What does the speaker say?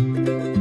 Música